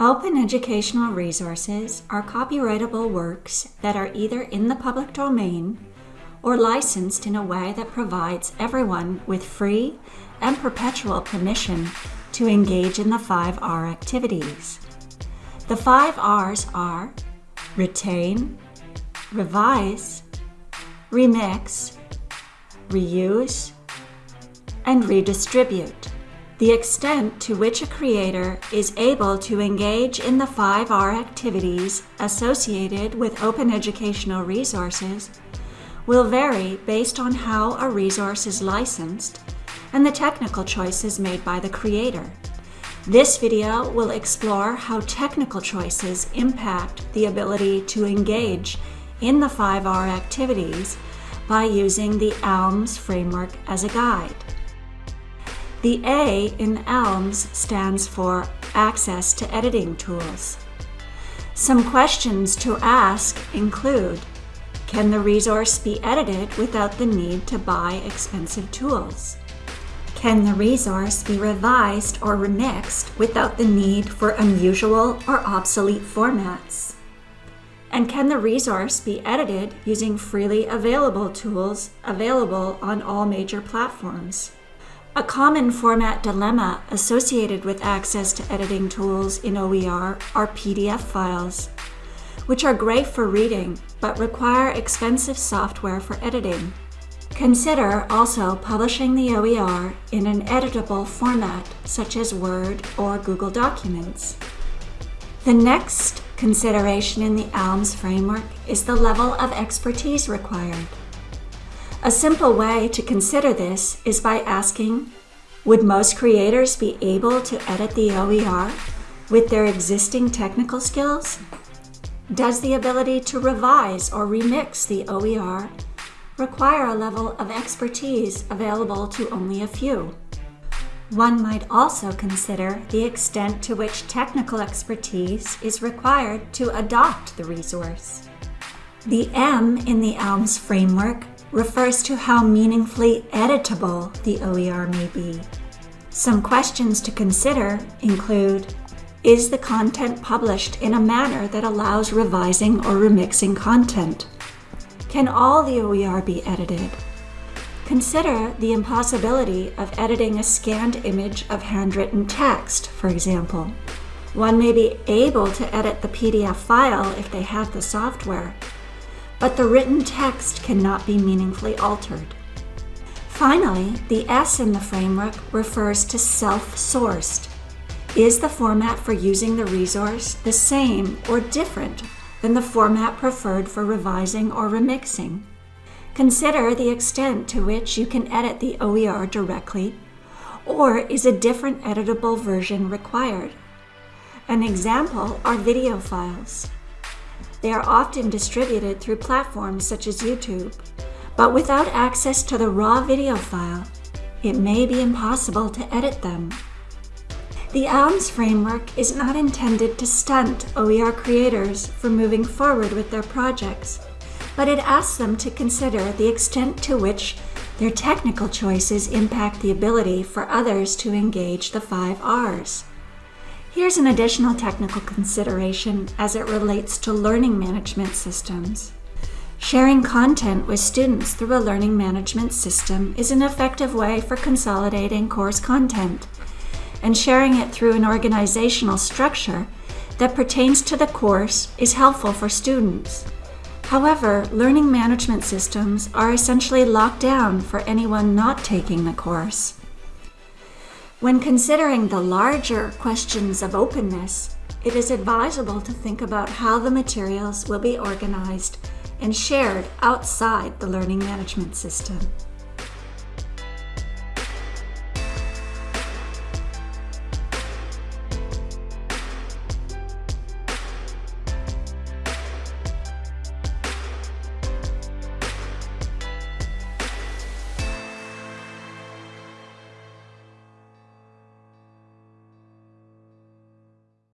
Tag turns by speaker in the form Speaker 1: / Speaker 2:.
Speaker 1: Open educational resources are copyrightable works that are either in the public domain or licensed in a way that provides everyone with free and perpetual permission to engage in the five R activities. The five R's are retain, revise, remix, reuse, and redistribute. The extent to which a creator is able to engage in the 5R activities associated with open educational resources will vary based on how a resource is licensed and the technical choices made by the creator. This video will explore how technical choices impact the ability to engage in the 5R activities by using the ALMS framework as a guide. The A in ALMS stands for Access to Editing Tools. Some questions to ask include, can the resource be edited without the need to buy expensive tools? Can the resource be revised or remixed without the need for unusual or obsolete formats? And can the resource be edited using freely available tools available on all major platforms? A common format dilemma associated with access to editing tools in OER are PDF files, which are great for reading but require expensive software for editing. Consider also publishing the OER in an editable format such as Word or Google Documents. The next consideration in the ALMS framework is the level of expertise required. A simple way to consider this is by asking, would most creators be able to edit the OER with their existing technical skills? Does the ability to revise or remix the OER require a level of expertise available to only a few? One might also consider the extent to which technical expertise is required to adopt the resource. The M in the ALMS framework refers to how meaningfully editable the OER may be. Some questions to consider include, is the content published in a manner that allows revising or remixing content? Can all the OER be edited? Consider the impossibility of editing a scanned image of handwritten text, for example. One may be able to edit the PDF file if they have the software, but the written text cannot be meaningfully altered. Finally, the S in the framework refers to self-sourced. Is the format for using the resource the same or different than the format preferred for revising or remixing? Consider the extent to which you can edit the OER directly, or is a different editable version required? An example are video files. They are often distributed through platforms such as YouTube, but without access to the raw video file, it may be impossible to edit them. The ALMS framework is not intended to stunt OER creators from moving forward with their projects, but it asks them to consider the extent to which their technical choices impact the ability for others to engage the five R's. Here's an additional technical consideration as it relates to learning management systems. Sharing content with students through a learning management system is an effective way for consolidating course content, and sharing it through an organizational structure that pertains to the course is helpful for students. However, learning management systems are essentially locked down for anyone not taking the course. When considering the larger questions of openness, it is advisable to think about how the materials will be organized and shared outside the learning management system.